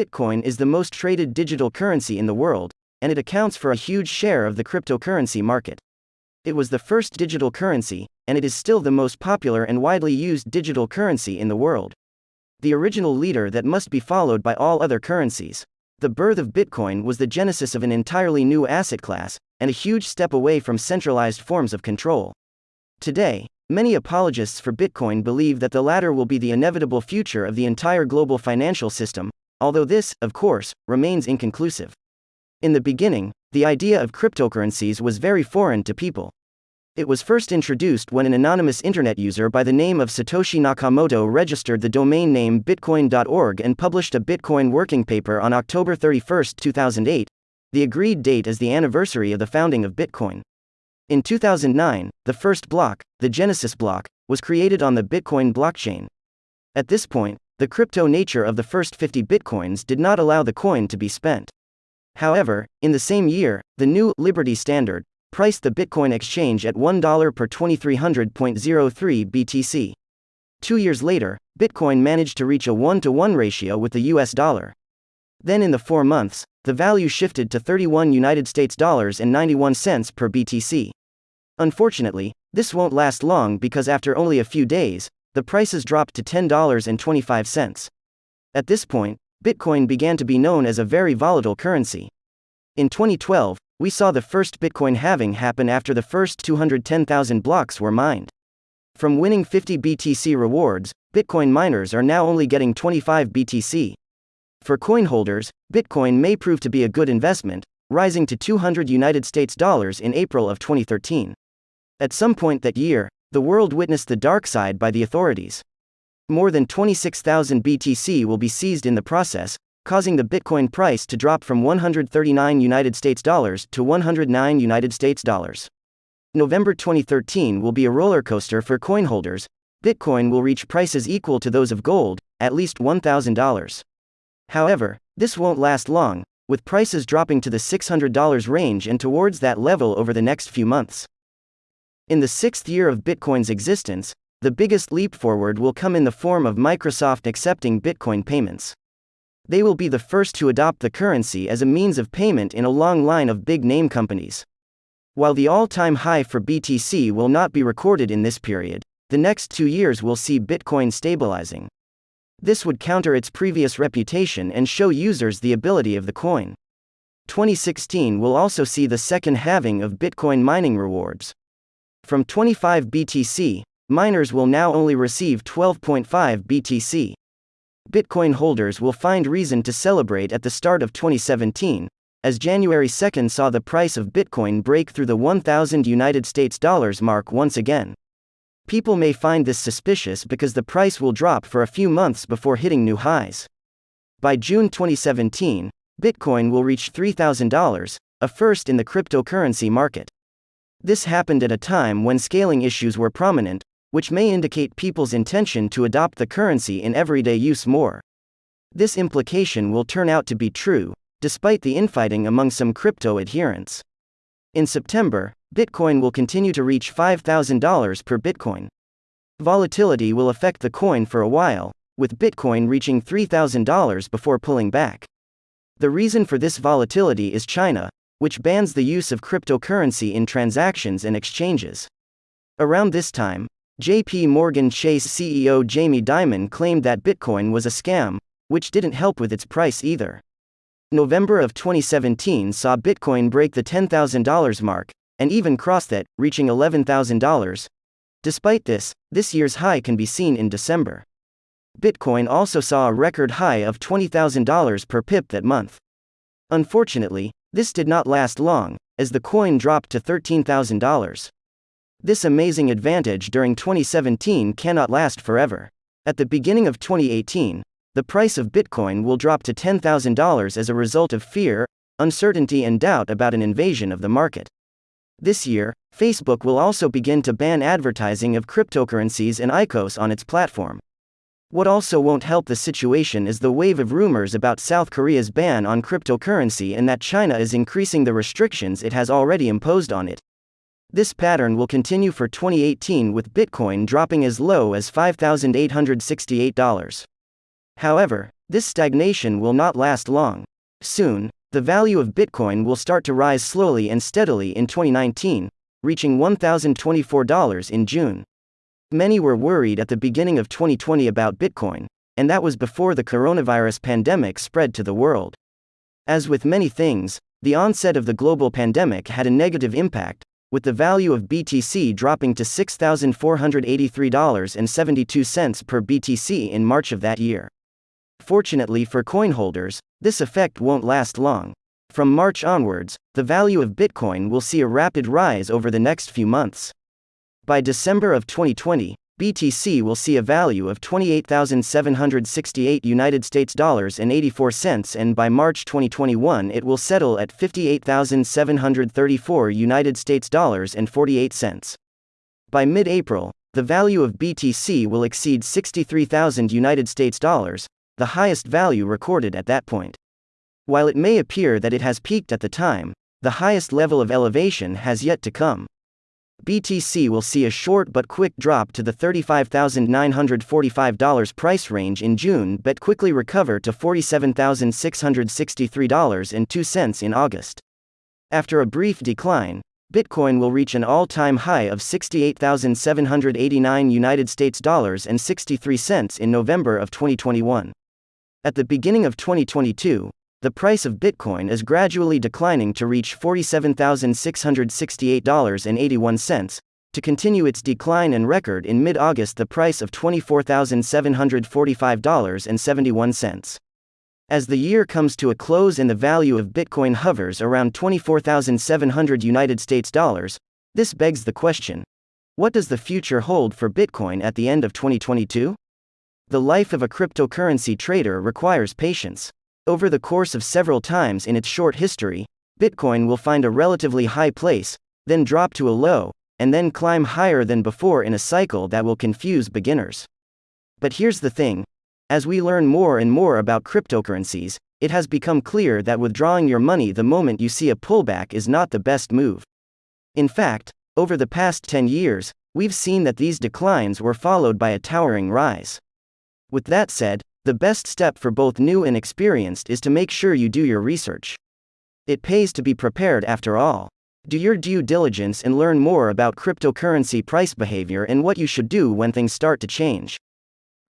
Bitcoin is the most traded digital currency in the world, and it accounts for a huge share of the cryptocurrency market. It was the first digital currency, and it is still the most popular and widely used digital currency in the world. The original leader that must be followed by all other currencies. The birth of Bitcoin was the genesis of an entirely new asset class, and a huge step away from centralized forms of control. Today, many apologists for Bitcoin believe that the latter will be the inevitable future of the entire global financial system, although this, of course, remains inconclusive. In the beginning, the idea of cryptocurrencies was very foreign to people. It was first introduced when an anonymous internet user by the name of Satoshi Nakamoto registered the domain name bitcoin.org and published a Bitcoin working paper on October 31, 2008, the agreed date as the anniversary of the founding of Bitcoin. In 2009, the first block, the Genesis block, was created on the Bitcoin blockchain. At this point, the crypto nature of the first 50 bitcoins did not allow the coin to be spent. However, in the same year, the new Liberty Standard priced the Bitcoin exchange at $1 per 2300.03 BTC. Two years later, Bitcoin managed to reach a 1 to 1 ratio with the US dollar. Then in the 4 months, the value shifted to 31 United States dollars and 91 cents per BTC. Unfortunately, this won't last long because after only a few days, the prices dropped to $10.25. At this point, Bitcoin began to be known as a very volatile currency. In 2012, we saw the first Bitcoin halving happen after the first 210,000 blocks were mined. From winning 50 BTC rewards, Bitcoin miners are now only getting 25 BTC. For coin holders, Bitcoin may prove to be a good investment, rising to 200 United States dollars in April of 2013. At some point that year, the world witnessed the dark side by the authorities. More than 26,000 BTC will be seized in the process, causing the Bitcoin price to drop from 139 United States dollars to 109 United States dollars. November 2013 will be a roller coaster for coin holders. Bitcoin will reach prices equal to those of gold, at least $1,000. However, this won't last long, with prices dropping to the $600 range and towards that level over the next few months. In the sixth year of Bitcoin's existence, the biggest leap forward will come in the form of Microsoft accepting Bitcoin payments. They will be the first to adopt the currency as a means of payment in a long line of big name companies. While the all time high for BTC will not be recorded in this period, the next two years will see Bitcoin stabilizing. This would counter its previous reputation and show users the ability of the coin. 2016 will also see the second halving of Bitcoin mining rewards. From 25 BTC, miners will now only receive 12.5 BTC. Bitcoin holders will find reason to celebrate at the start of 2017, as January 2 saw the price of Bitcoin break through the 1000 United States dollars mark once again. People may find this suspicious because the price will drop for a few months before hitting new highs. By June 2017, Bitcoin will reach $3,000, a first in the cryptocurrency market. This happened at a time when scaling issues were prominent, which may indicate people's intention to adopt the currency in everyday use more. This implication will turn out to be true, despite the infighting among some crypto adherents. In September, Bitcoin will continue to reach $5,000 per Bitcoin. Volatility will affect the coin for a while, with Bitcoin reaching $3,000 before pulling back. The reason for this volatility is China, which bans the use of cryptocurrency in transactions and exchanges. Around this time, JP Morgan Chase CEO Jamie Dimon claimed that Bitcoin was a scam, which didn't help with its price either. November of 2017 saw Bitcoin break the $10,000 mark, and even cross that, reaching $11,000. Despite this, this year's high can be seen in December. Bitcoin also saw a record high of $20,000 per pip that month. Unfortunately, this did not last long, as the coin dropped to $13,000. This amazing advantage during 2017 cannot last forever. At the beginning of 2018, the price of Bitcoin will drop to $10,000 as a result of fear, uncertainty, and doubt about an invasion of the market. This year, Facebook will also begin to ban advertising of cryptocurrencies and ICOs on its platform. What also won't help the situation is the wave of rumors about South Korea's ban on cryptocurrency and that China is increasing the restrictions it has already imposed on it. This pattern will continue for 2018 with Bitcoin dropping as low as $5,868. However, This stagnation will not last long. Soon, the value of Bitcoin will start to rise slowly and steadily in 2019, reaching $1,024 in June. Many were worried at the beginning of 2020 about Bitcoin, and that was before the coronavirus pandemic spread to the world. As with many things, the onset of the global pandemic had a negative impact, with the value of BTC dropping to $6,483.72 per BTC in March of that year. Fortunately for coin holders, this effect won't last long. From March onwards, the value of Bitcoin will see a rapid rise over the next few months. By December of 2020, BTC will see a value of 28,768 United States dollars and 84 cents and by March 2021 it will settle at 58,734 United States dollars and 48 cents. By mid-April, the value of BTC will exceed 63,000 United States dollars, the highest value recorded at that point. While it may appear that it has peaked at the time, the highest level of elevation has yet to come. BTC will see a short but quick drop to the $35,945 price range in June but quickly recover to $47,663.02 in August. After a brief decline, Bitcoin will reach an all-time high of 68,789 United States dollars and 63 cents in November of 2021. At the beginning of 2022, the price of Bitcoin is gradually declining to reach $47,668.81, to continue its decline and record in mid August the price of $24,745.71. As the year comes to a close and the value of Bitcoin hovers around 24,700 United States dollars, this begs the question what does the future hold for Bitcoin at the end of 2022? The life of a cryptocurrency trader requires patience. Over the course of several times in its short history, Bitcoin will find a relatively high place, then drop to a low, and then climb higher than before in a cycle that will confuse beginners. But here's the thing as we learn more and more about cryptocurrencies, it has become clear that withdrawing your money the moment you see a pullback is not the best move. In fact, over the past 10 years, we've seen that these declines were followed by a towering rise. With that said, the best step for both new and experienced is to make sure you do your research. It pays to be prepared after all. Do your due diligence and learn more about cryptocurrency price behavior and what you should do when things start to change.